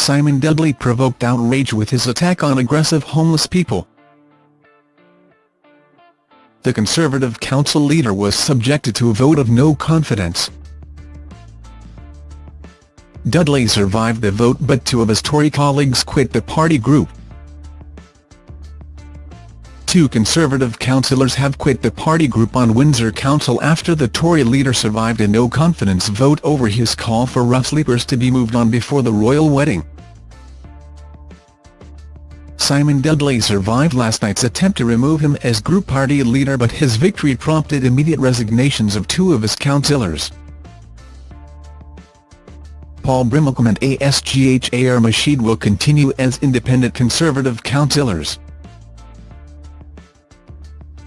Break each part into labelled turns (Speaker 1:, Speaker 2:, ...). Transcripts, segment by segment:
Speaker 1: Simon Dudley provoked outrage with his attack on aggressive homeless people. The Conservative council leader was subjected to a vote of no confidence. Dudley survived the vote but two of his Tory colleagues quit the party group. Two Conservative councillors have quit the party group on Windsor Council after the Tory leader survived a no-confidence vote over his call for rough sleepers to be moved on before the royal wedding. Simon Dudley survived last night's attempt to remove him as group party leader but his victory prompted immediate resignations of two of his councillors. Paul Brimacombe and ASGHAR Majeed will continue as independent Conservative councillors.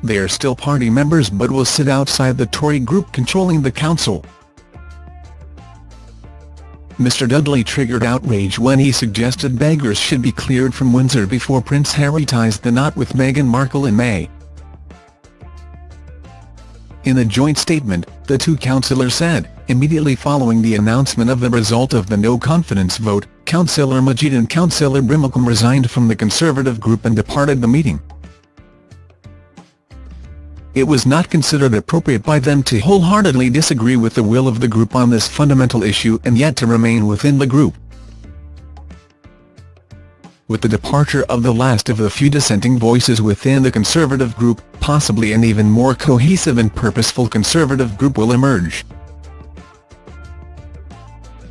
Speaker 1: They are still party members but will sit outside the Tory group controlling the council. Mr Dudley triggered outrage when he suggested beggars should be cleared from Windsor before Prince Harry ties the knot with Meghan Markle in May. In a joint statement, the two councillors said, immediately following the announcement of the result of the no-confidence vote, Councillor Majeed and Councillor Brimacombe resigned from the Conservative group and departed the meeting it was not considered appropriate by them to wholeheartedly disagree with the will of the group on this fundamental issue and yet to remain within the group. With the departure of the last of the few dissenting voices within the Conservative group, possibly an even more cohesive and purposeful Conservative group will emerge.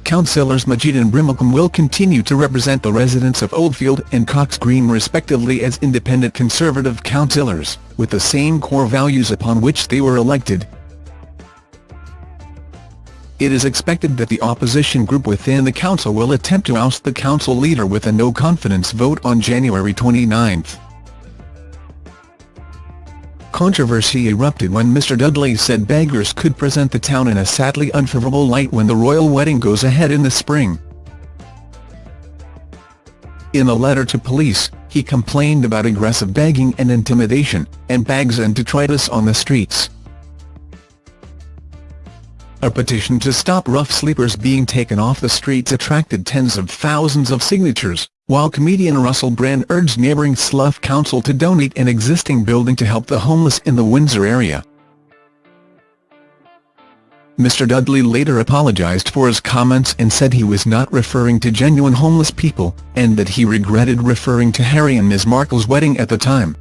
Speaker 1: Councillors Majeed and Brimacombe will continue to represent the residents of Oldfield and Cox Green respectively as independent Conservative councillors, with the same core values upon which they were elected. It is expected that the opposition group within the council will attempt to oust the council leader with a no-confidence vote on January 29. Controversy erupted when Mr Dudley said beggars could present the town in a sadly unfavourable light when the royal wedding goes ahead in the spring. In a letter to police, he complained about aggressive begging and intimidation, and bags and detritus on the streets. A petition to stop rough sleepers being taken off the streets attracted tens of thousands of signatures while comedian Russell Brand urged neighbouring Slough Council to donate an existing building to help the homeless in the Windsor area. Mr Dudley later apologised for his comments and said he was not referring to genuine homeless people, and that he regretted referring to Harry and Ms Markle's wedding at the time.